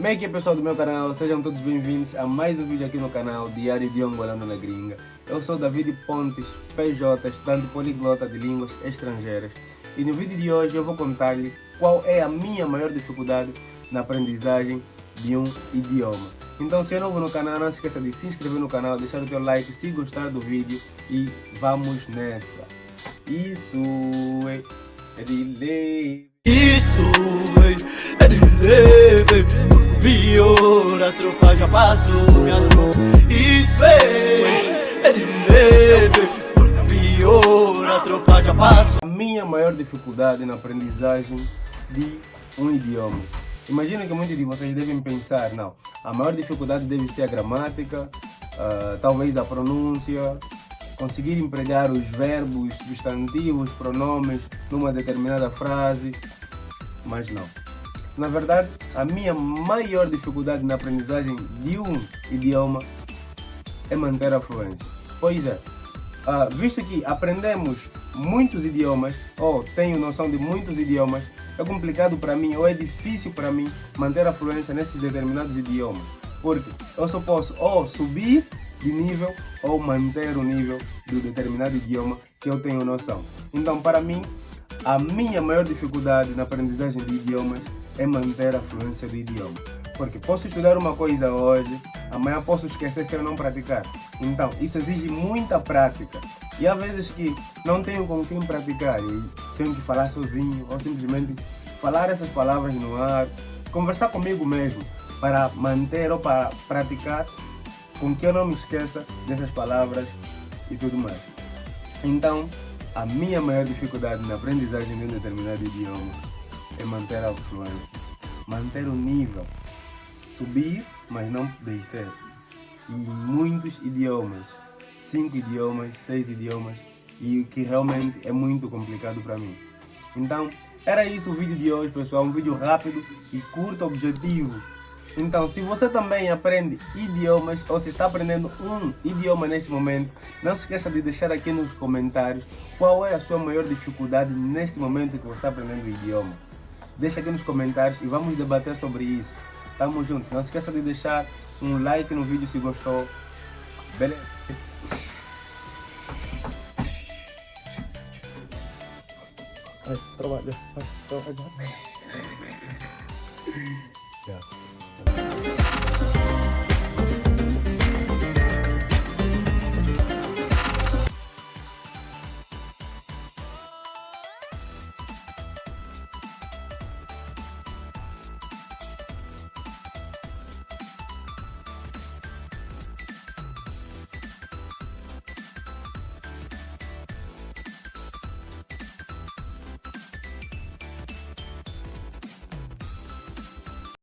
Como é que é pessoal do meu canal? Sejam todos bem-vindos a mais um vídeo aqui no canal Diário de Angolano na Gringa. Eu sou David Pontes, PJ, estudante poliglota de línguas estrangeiras. E no vídeo de hoje eu vou contar-lhe qual é a minha maior dificuldade na aprendizagem de um idioma. Então se é novo no canal, não se esqueça de se inscrever no canal, deixar o teu like se gostar do vídeo e vamos nessa. Isso é, de lei. Isso é, é de lei. Vior, a tropa já passou, minha mão. Isso é, é de. Vior, a tropa já passou. A minha maior dificuldade na aprendizagem de um idioma. Imagina que muitos de vocês devem pensar, não, a maior dificuldade deve ser a gramática, uh, talvez a pronúncia, conseguir empregar os verbos, substantivos, pronomes numa determinada frase, mas não. Na verdade, a minha maior dificuldade na aprendizagem de um idioma é manter a fluência. Pois é, uh, visto que aprendemos muitos idiomas, ou tenho noção de muitos idiomas, é complicado para mim ou é difícil para mim manter a fluência nesses determinados idiomas. Porque eu só posso ou subir de nível ou manter o nível do determinado idioma que eu tenho noção. Então, para mim, a minha maior dificuldade na aprendizagem de idiomas é manter a fluência do idioma. Porque posso estudar uma coisa hoje, amanhã posso esquecer se eu não praticar. Então, isso exige muita prática. E há vezes que não tenho com quem praticar e tenho que falar sozinho ou simplesmente falar essas palavras no ar, conversar comigo mesmo para manter ou para praticar com que eu não me esqueça dessas palavras e tudo mais. Então, a minha maior dificuldade na aprendizagem de um determinado idioma é manter a fluência, manter o nível, subir, mas não descer. E muitos idiomas, cinco idiomas, seis idiomas, e o que realmente é muito complicado para mim. Então, era isso o vídeo de hoje, pessoal. Um vídeo rápido e curto, objetivo. Então, se você também aprende idiomas ou se está aprendendo um idioma neste momento, não se esqueça de deixar aqui nos comentários qual é a sua maior dificuldade neste momento que você está aprendendo o idioma. Deixa aqui nos comentários e vamos debater sobre isso. Tamo junto. Não se esqueça de deixar um like no vídeo se gostou. Beleza? Vai, trabalha. Vai, trabalha. Yeah.